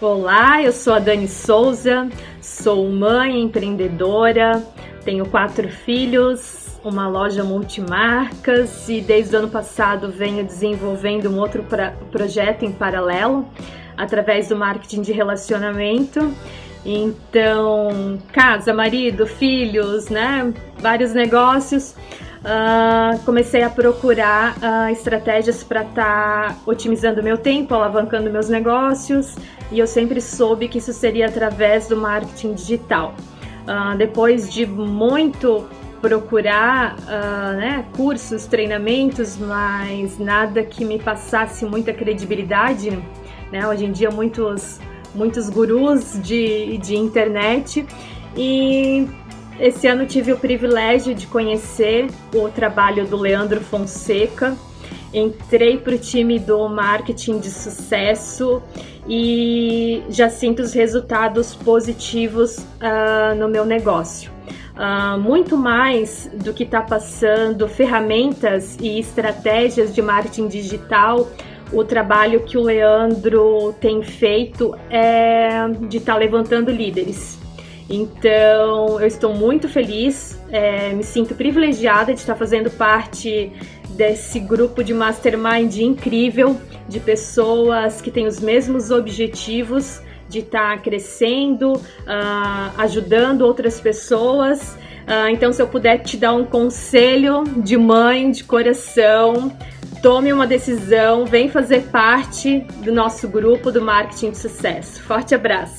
Olá, eu sou a Dani Souza, sou mãe empreendedora, tenho quatro filhos, uma loja multimarcas e desde o ano passado venho desenvolvendo um outro projeto em paralelo através do marketing de relacionamento. Então, casa, marido, filhos, né? Vários negócios. Uh, comecei a procurar uh, estratégias para estar tá otimizando meu tempo, alavancando meus negócios e eu sempre soube que isso seria através do marketing digital. Uh, depois de muito procurar né, cursos, treinamentos, mas nada que me passasse muita credibilidade, né? Hoje em dia muitos muitos gurus de, de internet e esse ano tive o privilégio de conhecer o trabalho do Leandro Fonseca. Entrei para o time do marketing de sucesso e já sinto os resultados positivos uh, no meu negócio. Uh, muito mais do que está passando ferramentas e estratégias de marketing digital, o trabalho que o Leandro tem feito é de estar tá levantando líderes. Então, eu estou muito feliz, é, me sinto privilegiada de estar fazendo parte desse grupo de mastermind incrível de pessoas que têm os mesmos objetivos de estar crescendo, uh, ajudando outras pessoas. Uh, então, se eu puder te dar um conselho de mãe, de coração, tome uma decisão, vem fazer parte do nosso grupo do Marketing de Sucesso. Forte abraço!